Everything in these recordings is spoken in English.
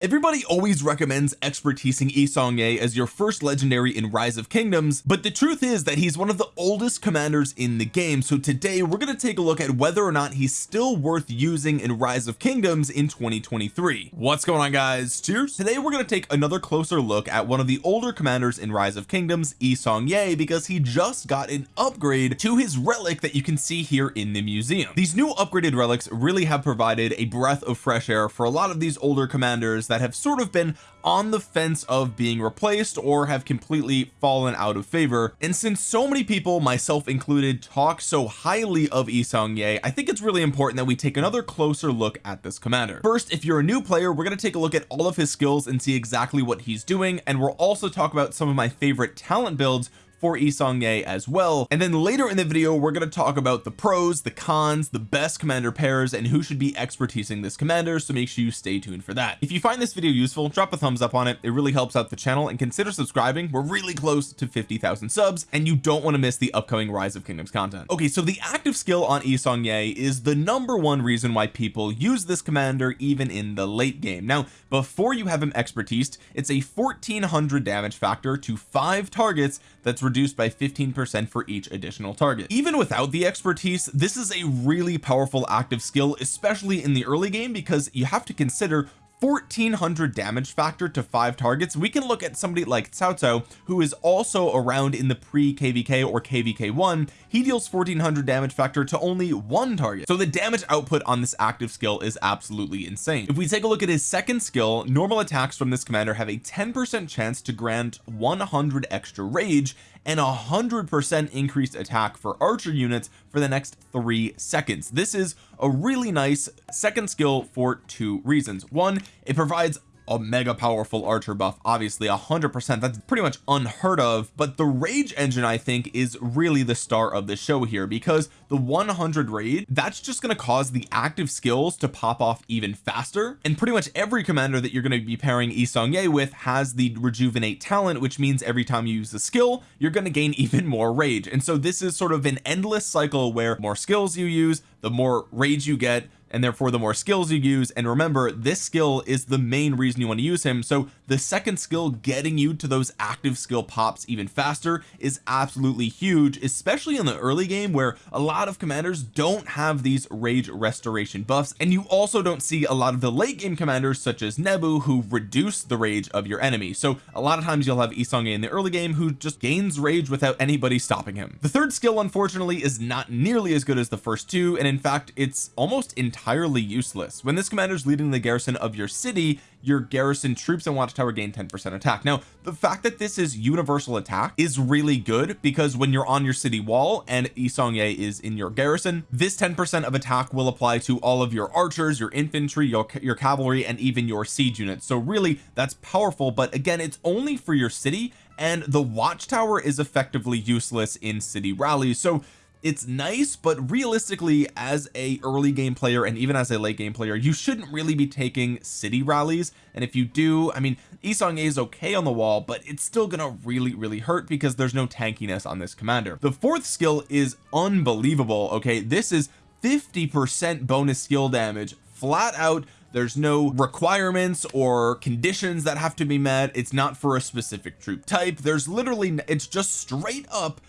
Everybody always recommends expertising Yi Seong-gye as your first legendary in Rise of Kingdoms but the truth is that he's one of the oldest commanders in the game. So today we're going to take a look at whether or not he's still worth using in Rise of Kingdoms in 2023 what's going on guys? Cheers. Today we're going to take another closer look at one of the older commanders in Rise of Kingdoms Yi Seong-gye because he just got an upgrade to his relic that you can see here in the museum. These new upgraded relics really have provided a breath of fresh air for a lot of these older commanders that have sort of been on the fence of being replaced or have completely fallen out of favor. And since so many people myself included talk so highly of Yi Seong-gye I think it's really important that we take another closer look at this commander. First if you're a new player we're going to take a look at all of his skills and see exactly what he's doing. And we'll also talk about some of my favorite talent builds for Yi Seong-gye as well. And then later in the video we're going to talk about the pros the cons the best commander pairs and who should be expertising this commander so make sure you stay tuned for that. If you find this video useful drop a thumbs up on it. It really helps out the channel and consider subscribing. We're really close to 50,000 subs and you don't want to miss the upcoming rise of kingdoms content. Okay so the active skill on Yi Seong-gye is the number one reason why people use this commander even in the late game. Now before you have him expertised it's a 1400 damage factor to five targets that's reduced by 15 percent for each additional target. Even without the expertise this is a really powerful active skill especially in the early game because you have to consider 1400 damage factor to five targets. We can look at somebody like Cao Cao who is also around in the pre kvk or kvk1 he deals 1400 damage factor to only one target. So the damage output on this active skill is absolutely insane. If we take a look at his second skill normal attacks from this commander have a 10 percent chance to grant 100 extra rage and a hundred percent increased attack for archer units for the next three seconds. This is a really nice second skill for two reasons. One it provides a mega powerful archer buff obviously a hundred percent. That's pretty much unheard of but the rage engine I think is really the star of the show here because the 100 raid that's just going to cause the active skills to pop off even faster. And pretty much every commander that you're going to be pairing Yi Seong-gye with has the rejuvenate talent which means every time you use the skill you're going to gain even more rage. And so this is sort of an endless cycle where more skills you use the more rage you get and therefore the more skills you use. And remember this skill is the main reason you want to use him. So the second skill getting you to those active skill pops even faster is absolutely huge especially in the early game where a lot of commanders don't have these rage restoration buffs and you also don't see a lot of the late game commanders such as Nebu who reduce the rage of your enemy. So a lot of times you'll have Yi in the early game who just gains rage without anybody stopping him. The third skill unfortunately is not nearly as good as the first two and in fact it's almost entirely useless. When this commander is leading the garrison of your city your garrison troops and watchtower gain 10 percent attack. Now the fact that this is universal attack is really good because when you're on your city wall and Yi Seong-gye is in your garrison. This 10 percent of attack will apply to all of your archers your infantry your, your cavalry and even your siege units. So really that's powerful but again it's only for your city and the watchtower is effectively useless in city rallies. So it's nice but realistically as a early game player and even as a late game player you shouldn't really be taking city rallies. And if you do I mean Yi Seong-gye is okay on the wall but it's still gonna really really hurt because there's no tankiness on this commander. The fourth skill is unbelievable okay? This is 50 percent bonus skill damage flat out. There's no requirements or conditions that have to be met. It's not for a specific troop type. There's literally it's just straight up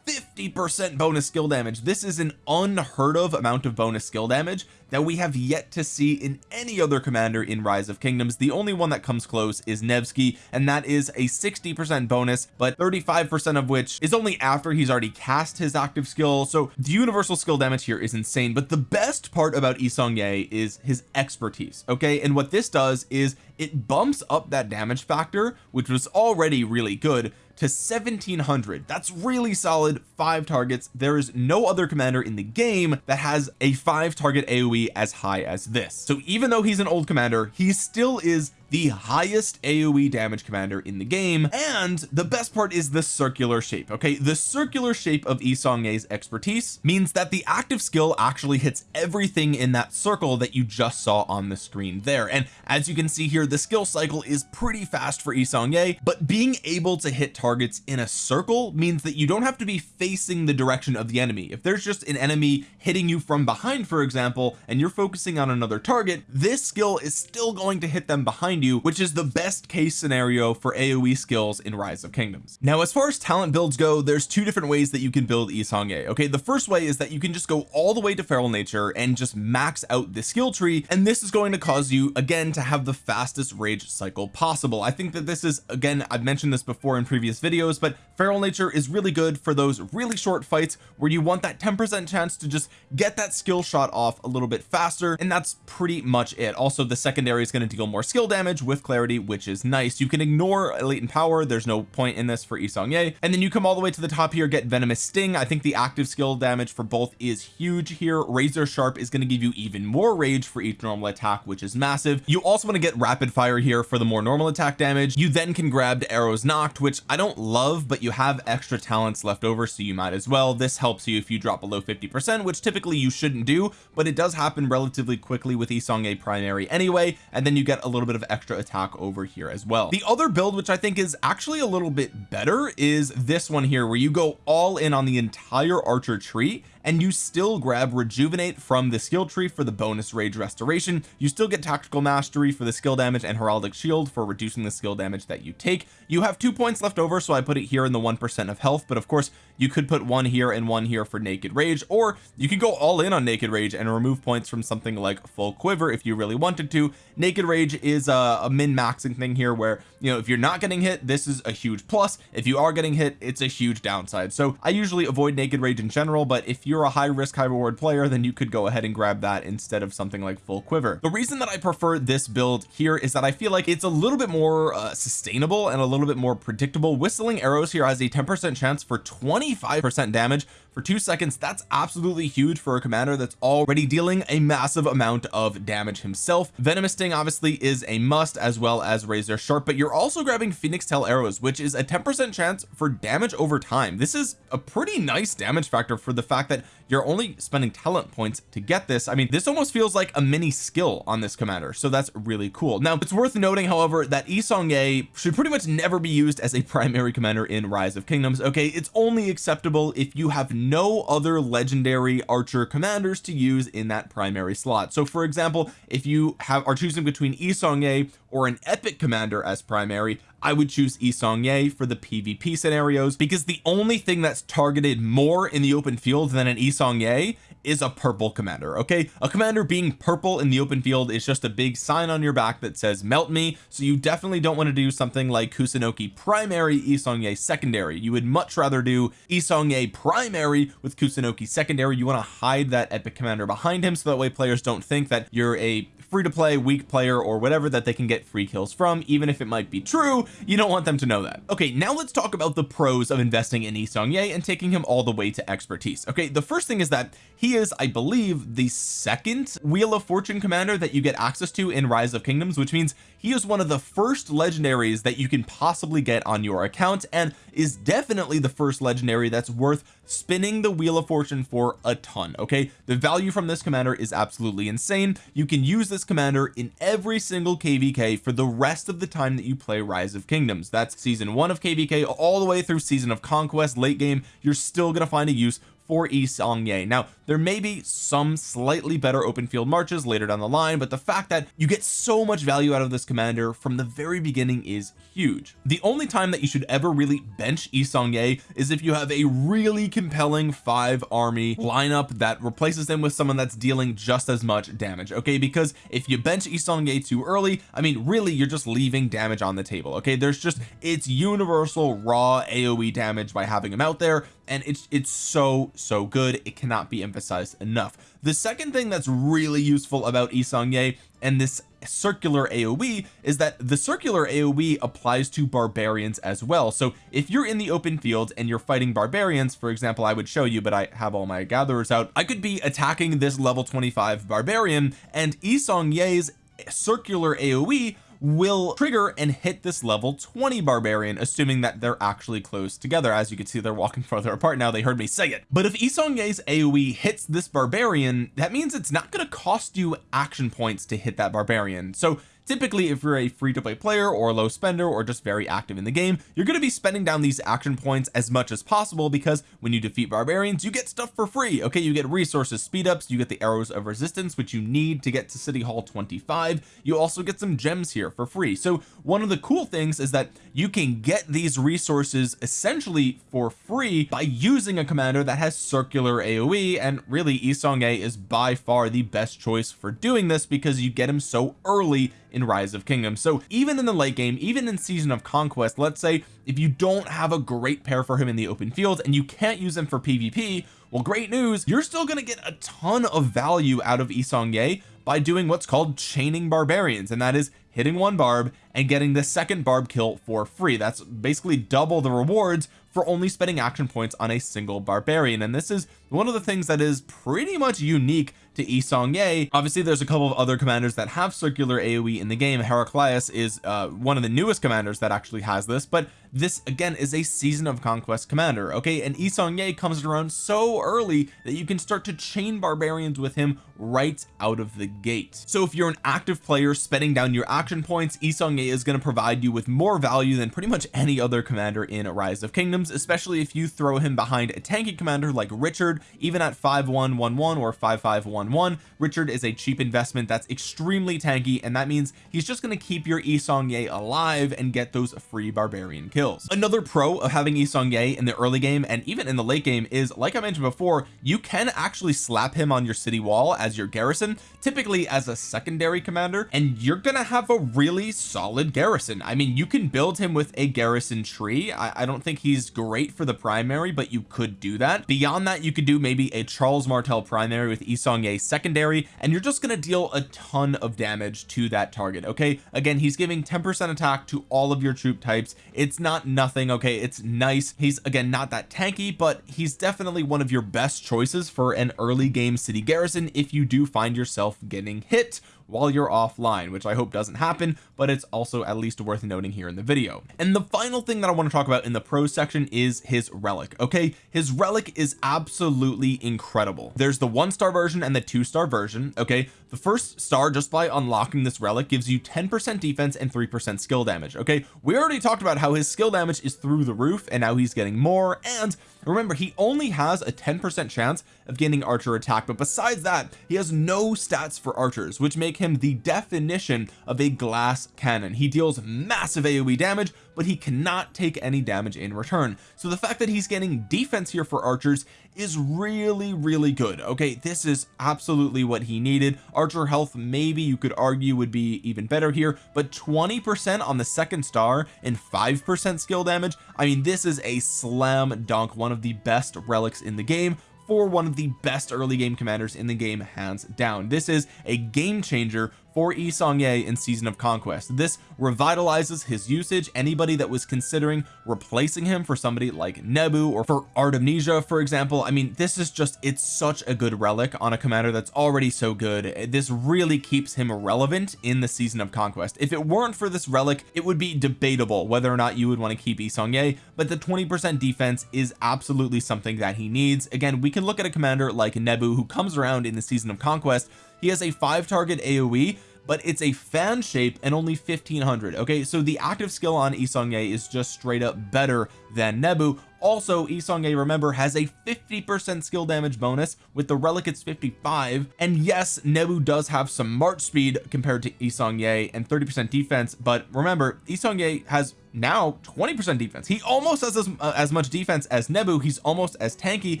50 percent bonus skill damage. This is an unheard of amount of bonus skill damage that we have yet to see in any other commander in rise of kingdoms. The only one that comes close is Nevsky and that is a 60 percent bonus but 35 percent of which is only after he's already cast his active skill. So the universal skill damage here is insane but the best part about Yi Seong-gye is his expertise okay? And what this does is it bumps up that damage factor which was already really good to 1700 that's really solid five targets. There is no other commander in the game that has a five target AoE as high as this. So even though he's an old commander he still is the highest AoE damage commander in the game and the best part is the circular shape okay? The circular shape of Yi Seong-gye's expertise means that the active skill actually hits everything in that circle that you just saw on the screen there. And as you can see here the skill cycle is pretty fast for Yi Seong-gye but being able to hit targets in a circle means that you don't have to be facing the direction of the enemy. If there's just an enemy hitting you from behind for example and you're focusing on another target this skill is still going to hit them behind behind you which is the best case scenario for AoE skills in rise of kingdoms. Now as far as talent builds go there's two different ways that you can build Yi Seong-Gye okay? The first way is that you can just go all the way to feral nature and just max out the skill tree and this is going to cause you again to have the fastest rage cycle possible. I think that this is again I've mentioned this before in previous videos but feral nature is really good for those really short fights where you want that 10% chance to just get that skill shot off a little bit faster and that's pretty much it. Also the secondary is going to deal more skill damage with clarity which is nice. You can ignore latent power there's no point in this for Yi Seong-Gye and then you come all the way to the top here get venomous sting. I think the active skill damage for both is huge here. Razor sharp is going to give you even more rage for each normal attack which is massive. You also want to get rapid fire here for the more normal attack damage. You then can grab arrows knocked which I don't love but you have extra talents left over so you might as well. This helps you if you drop below 50 percent which typically you shouldn't do but it does happen relatively quickly with Yi Seong-Gye primary anyway. And then you get a little bit of extra attack over here as well. The other build which I think is actually a little bit better is this one here where you go all in on the entire archer tree and you still grab rejuvenate from the skill tree for the bonus rage restoration. You still get tactical mastery for the skill damage and heraldic shield for reducing the skill damage that you take. You have two points left over so I put it here in the one percent of health but of course you could put one here and one here for naked rage or you could go all in on naked rage and remove points from something like full quiver if you really wanted to. Naked rage is a, a min maxing thing here where you know if you're not getting hit this is a huge plus. If you are getting hit it's a huge downside. So I usually avoid naked rage in general but if you're a high risk high reward player then you could go ahead and grab that instead of something like full quiver. The reason that I prefer this build here is that I feel like it's a little bit more uh, sustainable and a little bit more predictable. Whistling arrows here has a 10 percent chance for 25 percent damage for two seconds that's absolutely huge for a commander that's already dealing a massive amount of damage himself. Venomous sting obviously is a must as well as razor sharp but you're also grabbing phoenix tail arrows which is a 10 percent chance for damage over time. This is a pretty nice damage factor for the fact that you're only spending talent points to get this. I mean this almost feels like a mini skill on this commander so that's really cool. Now it's worth noting however that Yi Seong-Gye should pretty much never be used as a primary commander in rise of kingdoms okay? It's only acceptable if you have no other legendary archer commanders to use in that primary slot. So for example if you have are choosing between Yi Seong-Gye or an epic commander as primary I would choose Yi Seong-Gye for the PvP scenarios because the only thing that's targeted more in the open field than an Yi Seong-Gye is a purple commander okay? A commander being purple in the open field is just a big sign on your back that says melt me. So you definitely don't want to do something like Kusunoki primary Yi Seong-Gye secondary. You would much rather do Yi Seong-Gye primary with Kusunoki secondary. You want to hide that epic commander behind him so that way players don't think that you're a free to play weak player or whatever that they can get free kills from even if it might be true you don't want them to know that. Okay now let's talk about the pros of investing in Yi Seong-Gye and taking him all the way to expertise. Okay the first thing is that he is I believe the second wheel of fortune commander that you get access to in rise of kingdoms which means he is one of the first legendaries that you can possibly get on your account and is definitely the first legendary that's worth spinning the wheel of fortune for a ton okay? The value from this commander is absolutely insane. You can use this commander in every single kvk for the rest of the time that you play rise of kingdoms. That's season one of kvk all the way through season of conquest late game. You're still to find a use for Yi Seong-Gye now there may be some slightly better open field marches later down the line but the fact that you get so much value out of this commander from the very beginning is huge. The only time that you should ever really bench Yi Seong-Gye is if you have a really compelling five army lineup that replaces them with someone that's dealing just as much damage okay? Because if you bench Yi Seong-Gye too early I mean really you're just leaving damage on the table okay? There's just it's universal raw AoE damage by having him out there and it's it's so so good. It cannot be emphasized enough. The second thing that's really useful about Yi Seong-Gye and this circular AoE is that the circular AoE applies to barbarians as well. So if you're in the open field and you're fighting barbarians for example I would show you but I have all my gatherers out I could be attacking this level 25 barbarian and Yi Seong-Gye's circular AoE will trigger and hit this level 20 barbarian assuming that they're actually close together. As you can see they're walking further apart now. They heard me say it. But if Yi Seong-Gye's AoE hits this barbarian that means it's not going to cost you action points to hit that barbarian. So typically if you're a free-to-play player or a low spender or just very active in the game you're going to be spending down these action points as much as possible because when you defeat barbarians you get stuff for free okay? You get resources speed ups you get the arrows of resistance which you need to get to city hall 25 you also get some gems here for free. So one of the cool things is that you can get these resources essentially for free by using a commander that has circular AoE and really Yi Seong-Gye is by far the best choice for doing this because you get him so early in rise of kingdoms. So even in the late game even in season of conquest let's say if you don't have a great pair for him in the open field and you can't use him for PvP well great news you're still going to get a ton of value out of Yi Seong-Gye by doing what's called chaining barbarians and that is hitting one barb and getting the second barb kill for free. That's basically double the rewards for only spending action points on a single barbarian and this is one of the things that is pretty much unique to Yi Seong-Gye obviously there's a couple of other commanders that have circular AoE in the game. Heraclius is uh, one of the newest commanders that actually has this but this again is a season of conquest commander okay? And Yi Seong-Gye comes around so early that you can start to chain barbarians with him right out of the gate. So if you're an active player spending down your action points Yi Seong-Gye is going to provide you with more value than pretty much any other commander in Rise of Kingdoms especially if you throw him behind a tanky commander like Richard even at 5111 or 5511 Richard is a cheap investment that's extremely tanky and that means he's just going to keep your Yi Seong-Gye alive and get those free barbarian kills another pro of having Yi Seong-Gye in the early game and even in the late game is like I mentioned before you can actually slap him on your city wall as your garrison typically as a secondary commander and you're gonna have a really solid garrison. I mean you can build him with a garrison tree. I, I don't think he's great for the primary but you could do that. Beyond that you could do maybe a Charles Martel primary with Yi Seong-Gye secondary and you're just to deal a ton of damage to that target okay? Again he's giving 10 percent attack to all of your troop types. It's not nothing okay? It's nice. He's again not that tanky but he's definitely one of your best choices for an early game city garrison if you do find yourself getting hit while you're offline which I hope doesn't happen but it's also at least worth noting here in the video. And the final thing that I want to talk about in the pro section is his relic okay? His relic is absolutely incredible. There's the one star version and the two star version okay? The first star just by unlocking this relic gives you 10 percent defense and 3 percent skill damage okay? We already talked about how his skill damage is through the roof and now he's getting more and remember he only has a 10 percent chance of gaining archer attack but besides that he has no stats for archers which make him the definition of a glass cannon. He deals massive aoe damage but he cannot take any damage in return. So the fact that he's getting defense here for archers is really really good okay? This is absolutely what he needed. Archer health maybe you could argue would be even better here but 20 percent on the second star and five percent skill damage I mean this is a slam dunk. One of the best relics in the game for one of the best early game commanders in the game hands down. This is a game changer for Yi Seong-Gye in season of conquest. This revitalizes his usage. Anybody that was considering replacing him for somebody like Nebu or for Artemisia for example I mean this is just it's such a good relic on a commander that's already so good. This really keeps him relevant in the season of conquest. If it weren't for this relic it would be debatable whether or not you would want to keep Yi Seong-Gye but the 20 percent defense is absolutely something that he needs. Again we can look at a commander like Nebu who comes around in the season of conquest he has a five target AoE but it's a fan shape and only 1500 okay so the active skill on Yi Seong-Gye is just straight up better than Nebu. Also Yi Seong-Gye remember has a 50 percent skill damage bonus with the relic it's 55 and yes Nebu does have some march speed compared to Yi Seong-Gye and 30 percent defense. But remember Yi Seong-Gye has now 20 percent defense. He almost has as, uh, as much defense as Nebu. He's almost as tanky.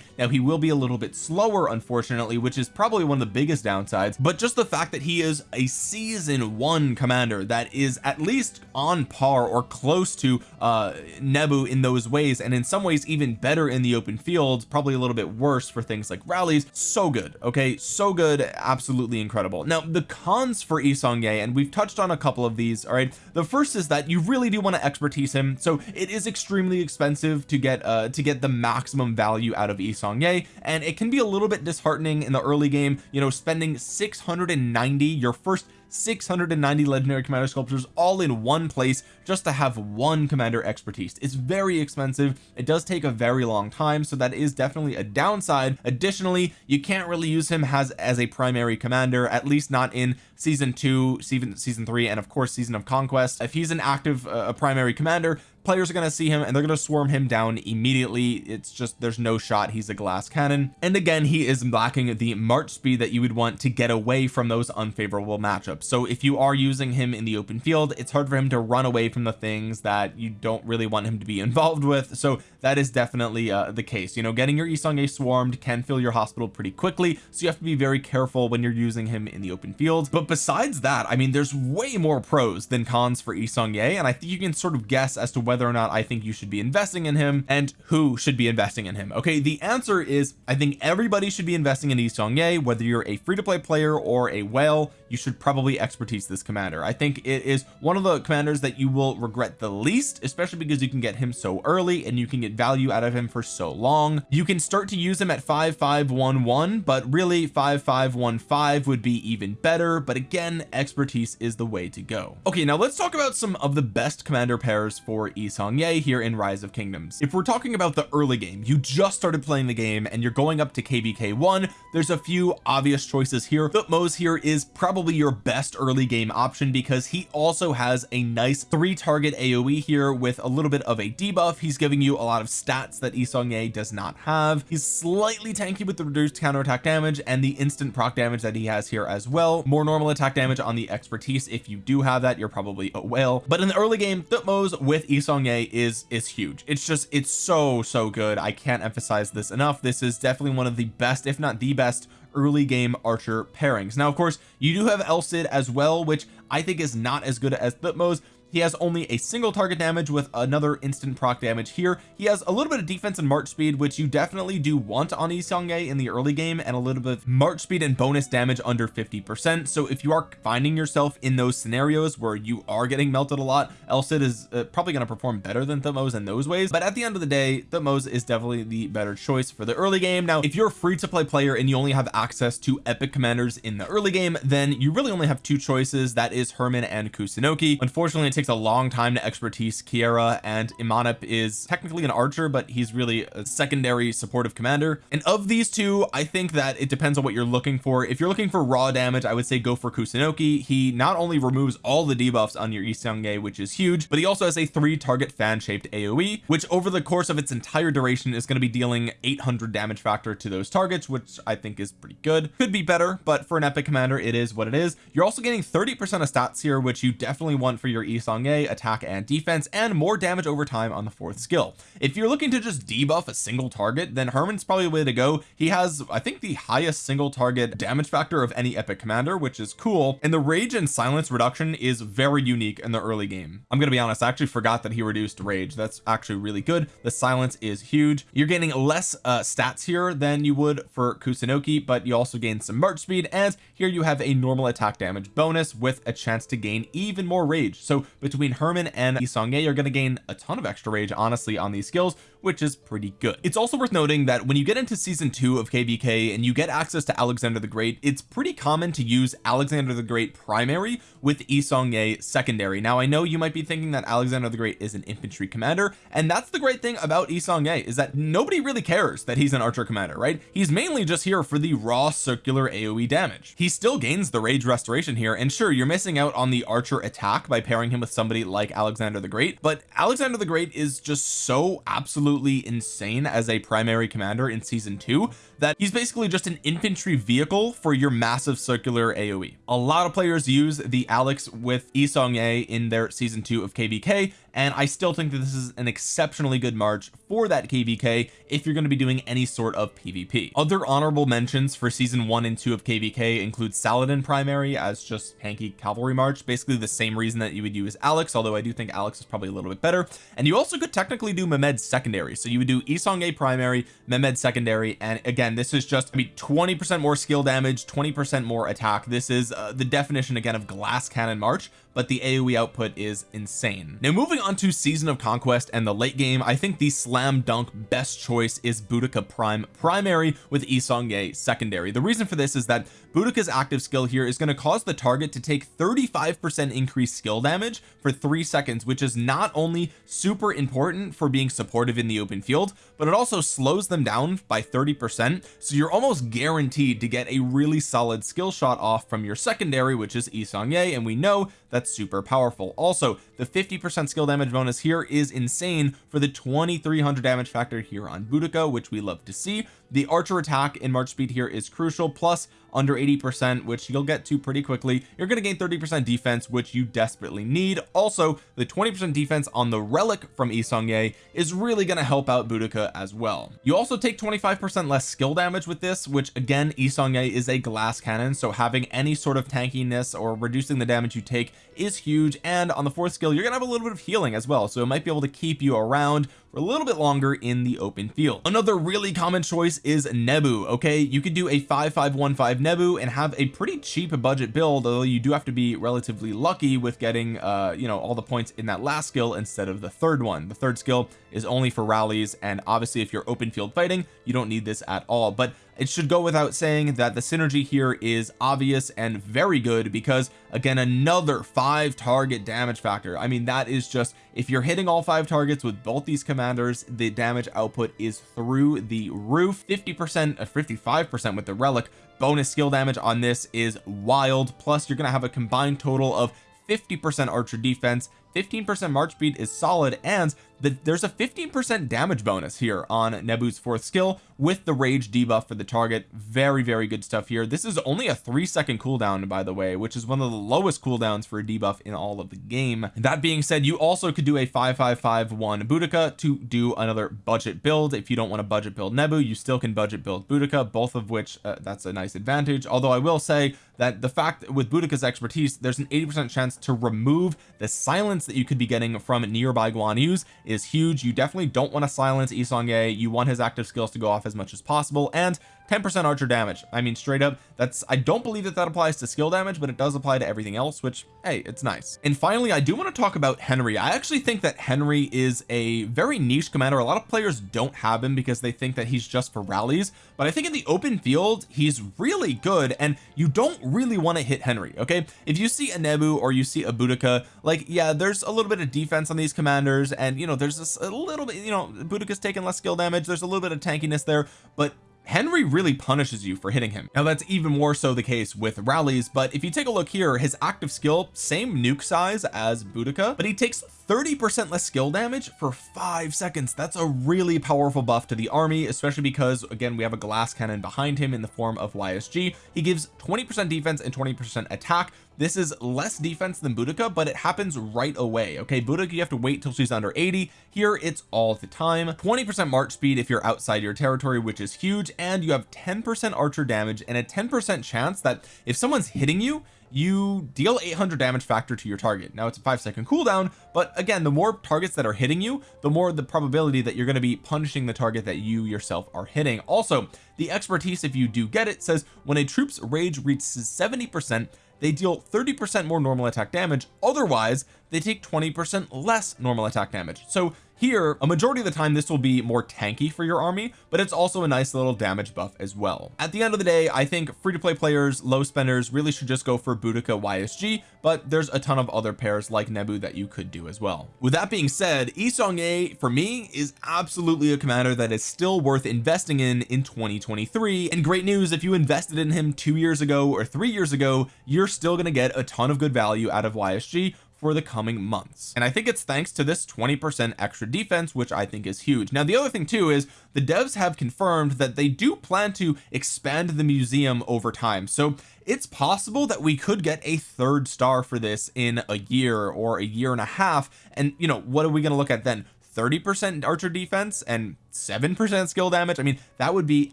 Now he will be a little bit slower unfortunately which is probably one of the biggest downsides. But just the fact that he is a season one commander that is at least on par or close to uh Nebu in those ways and in some ways even better in the open field probably a little bit worse for things like rallies. So good okay? So good absolutely incredible. Now the cons for Yi Seong-Gye and we've touched on a couple of these all right? The first is that you really do want to expertise him so it is extremely expensive to get uh to get the maximum value out of Yi Seong-Gye and it can be a little bit disheartening in the early game you know spending 690 your first 690 legendary commander sculptures all in one place just to have one commander expertise. It's very expensive. It does take a very long time so that is definitely a downside. Additionally you can't really use him as as a primary commander at least not in season two season season three and of course season of conquest. If he's an active uh, primary commander players are going to see him and they're going to swarm him down immediately. It's just there's no shot. He's a glass cannon. And again he is lacking the march speed that you would want to get away from those unfavorable matchups. So if you are using him in the open field it's hard for him to run away from the things that you don't really want him to be involved with. So that is definitely uh, the case. You know getting your Yi Seong-Gye swarmed can fill your hospital pretty quickly. So you have to be very careful when you're using him in the open field. But besides that I mean there's way more pros than cons for Yi Seong-Gye and I think you can sort of guess as to whether or not I think you should be investing in him and who should be investing in him okay? The answer is I think everybody should be investing in Yi Seong-Gye whether you're a free-to-play player or a whale you should probably expertise this commander. I think it is one of the commanders that you will regret the least especially because you can get him so early and you can get value out of him for so long. You can start to use him at 5511 but really 5515 would be even better but again expertise is the way to go. Okay now let's talk about some of the best commander pairs for Yi Seong-Gye here in rise of kingdoms. If we're talking about the early game you just started playing the game and you're going up to kvk one. There's a few obvious choices here Thutmose here is probably your best early game option because he also has a nice three target aoe here with a little bit of a debuff. He's giving you a lot of stats that Yi Seong-Gye does not have. He's slightly tanky with the reduced counterattack damage and the instant proc damage that he has here as well. More normal attack damage on the expertise. If you do have that you're probably a whale. But in the early game Thutmose with Seong-Gye is is huge. It's just it's so so good. I can't emphasize this enough. This is definitely one of the best if not the best early game archer pairings. Now of course you do have El Cid as well which I think is not as good as Thutmose he has only a single target damage with another instant proc damage here. He has a little bit of defense and march speed which you definitely do want on Yi Seong-Gye in the early game and a little bit of march speed and bonus damage under 50 percent. So if you are finding yourself in those scenarios where you are getting melted a lot El Cid is uh, probably going to perform better than Thutmose in those ways. But at the end of the day Thutmose is definitely the better choice for the early game. Now if you're a free to play player and you only have access to epic commanders in the early game then you really only have two choices. That is Hermann and Kusunoki. Unfortunately it takes a long time to expertise Kiera and Imanip is technically an archer but he's really a secondary supportive commander. And of these two I think that it depends on what you're looking for. If you're looking for raw damage I would say go for Kusunoki he not only removes all the debuffs on your Yi Seong-Gye which is huge but he also has a three target fan shaped AoE which over the course of its entire duration is going to be dealing 800 damage factor to those targets which I think is pretty good. Could be better but for an epic commander it is what it is. You're also getting 30 percent of stats here which you definitely want for your Yi Attack and defense and more damage over time on the fourth skill. If you're looking to just debuff a single target then Hermann's probably the way to go. He has I think the highest single target damage factor of any epic commander which is cool. And the rage and silence reduction is very unique in the early game. I'm gonna be honest I actually forgot that he reduced rage. That's actually really good. The silence is huge. You're gaining less uh, stats here than you would for Kusunoki but you also gain some march speed and here you have a normal attack damage bonus with a chance to gain even more rage. So between Hermann and Yi Seong-Gye you're going to gain a ton of extra rage honestly on these skills which is pretty good. It's also worth noting that when you get into season two of kvk and you get access to Alexander the Great it's pretty common to use Alexander the Great primary with Yi Seong-Gye secondary. Now I know you might be thinking that Alexander the Great is an infantry commander and that's the great thing about Yi Seong-Gye is that nobody really cares that he's an archer commander right? He's mainly just here for the raw circular AoE damage. He still gains the rage restoration here and sure you're missing out on the archer attack by pairing him with somebody like Alexander the Great but Alexander the Great is just so absolutely absolutely insane as a primary commander in season two that he's basically just an infantry vehicle for your massive circular AoE a lot of players use the Alex with Yi Seong-Gye in their season two of kvk and I still think that this is an exceptionally good march for that kvk if you're going to be doing any sort of PvP other honorable mentions for season one and two of kvk include Saladin primary as just hanky cavalry march basically the same reason that you would use Alex although I do think Alex is probably a little bit better. And you also could technically do Mehmed secondary. So you would do Yi Seong-Gye primary Mehmed secondary and again this is just I mean 20 percent more skill damage 20 percent more attack. This is uh, the definition again of glass cannon march but the AoE output is insane. Now moving on to season of conquest and the late game I think the slam dunk best choice is Boudica prime primary with Yi Seong-gye secondary. The reason for this is that Boudica's active skill here is going to cause the target to take 35 percent increased skill damage for three seconds which is not only super important for being supportive in the open field but it also slows them down by 30 percent. So you're almost guaranteed to get a really solid skill shot off from your secondary which is Yi Seong-gye and we know that's super powerful. Also the 50 percent skill damage bonus here is insane for the 2300 damage factor here on Boudica which we love to see the archer attack in March speed here is crucial plus under 80 percent which you'll get to pretty quickly. You're going to gain 30 percent defense which you desperately need. Also the 20 percent defense on the relic from Yi Seong-gye is really going to help out Boudica as well. You also take 25 percent less skill damage with this which again Yi Seong-gye is a glass cannon so having any sort of tankiness or reducing the damage you take is huge. And on the fourth skill you're gonna have a little bit of healing as well so it might be able to keep you around for a little bit longer in the open field. Another really common choice is Nebu okay? You could do a 5515 Nebu and have a pretty cheap budget build although you do have to be relatively lucky with getting uh you know all the points in that last skill instead of the third one. The third skill is only for rallies and obviously if you're open field fighting you don't need this at all. But it should go without saying that the synergy here is obvious and very good because again another five target damage factor. I mean that is just if you're hitting all five targets with both these commanders the damage output is through the roof. 50 percent uh, 55 percent with the relic. Bonus skill damage on this is wild. Plus you're gonna have a combined total of 50 percent archer defense 15 percent march speed is solid and the, there's a 15 percent damage bonus here on Nebu's fourth skill with the rage debuff for the target. Very very good stuff here. This is only a three second cooldown by the way which is one of the lowest cooldowns for a debuff in all of the game. That being said you also could do a 5551 Boudica to do another budget build. If you don't want to budget build Nebu you still can budget build Boudica both of which uh, that's a nice advantage. Although I will say that the fact with Boudica's expertise there's an 80 percent chance to remove the silence that you could be getting from nearby Guan Yus is huge. You definitely don't want to silence Yi Seong-gye you want his active skills to go off as much as possible and 10% archer damage. I mean straight up that's I don't believe that that applies to skill damage but it does apply to everything else which hey it's nice. And finally I do want to talk about Henry. I actually think that Henry is a very niche commander. A lot of players don't have him because they think that he's just for rallies but I think in the open field he's really good and you don't really want to hit Henry okay? If you see a Nebu or you see a Boudica like yeah there's a little bit of defense on these commanders and you know there's this a little bit you know Boudica's taking less skill damage. There's a little bit of tankiness there but Henry really punishes you for hitting him. Now that's even more so the case with rallies but if you take a look here his active skill same nuke size as Boudica but he takes 30 percent less skill damage for five seconds. That's a really powerful buff to the army especially because again we have a glass cannon behind him in the form of YSG he gives 20 percent defense and 20 percent attack. This is less defense than Boudica but it happens right away okay? Boudica you have to wait till she's under 80 here it's all the time. 20 percent march speed if you're outside your territory which is huge and you have 10 percent archer damage and a 10 percent chance that if someone's hitting you you deal 800 damage factor to your target. Now it's a five second cooldown but again the more targets that are hitting you the more the probability that you're going to be punishing the target that you yourself are hitting. Also the expertise if you do get it says when a troop's rage reaches 70 percent they deal 30 percent more normal attack damage. Otherwise they take 20 percent less normal attack damage. So here a majority of the time this will be more tanky for your army but it's also a nice little damage buff as well. At the end of the day I think free-to-play players low spenders really should just go for Boudica YSG but there's a ton of other pairs like Nebu that you could do as well. With that being said Yi Seong-gye for me is absolutely a commander that is still worth investing in in 2023 and great news if you invested in him two years ago or three years ago you're still going to get a ton of good value out of YSG for the coming months. And I think it's thanks to this 20 percent extra defense which I think is huge. Now the other thing too is the devs have confirmed that they do plan to expand the museum over time. So it's possible that we could get a third star for this in a year or a year and a half. And you know what are we going to look at then? 30 percent archer defense and 7% skill damage. I mean that would be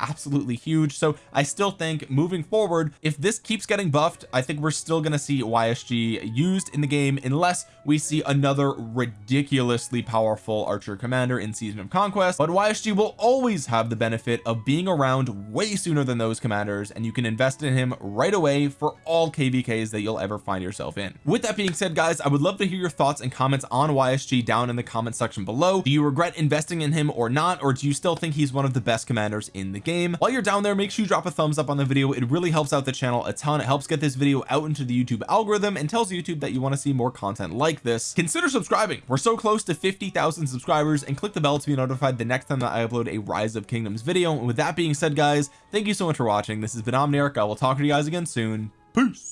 absolutely huge. So I still think moving forward if this keeps getting buffed I think we're still going to see YSG used in the game unless we see another ridiculously powerful archer commander in season of conquest. But YSG will always have the benefit of being around way sooner than those commanders and you can invest in him right away for all kvks that you'll ever find yourself in. With that being said guys I would love to hear your thoughts and comments on YSG down in the comment section below. Do you regret investing in him or not or do you still think he's one of the best commanders in the game? While you're down there make sure you drop a thumbs up on the video. It really helps out the channel a ton. It helps get this video out into the YouTube algorithm and tells YouTube that you want to see more content like this. Consider subscribing. We're so close to 50,000 subscribers and click the bell to be notified the next time that I upload a rise of kingdoms video. And with that being said guys thank you so much for watching. This has been Omniarch. I will talk to you guys again soon. Peace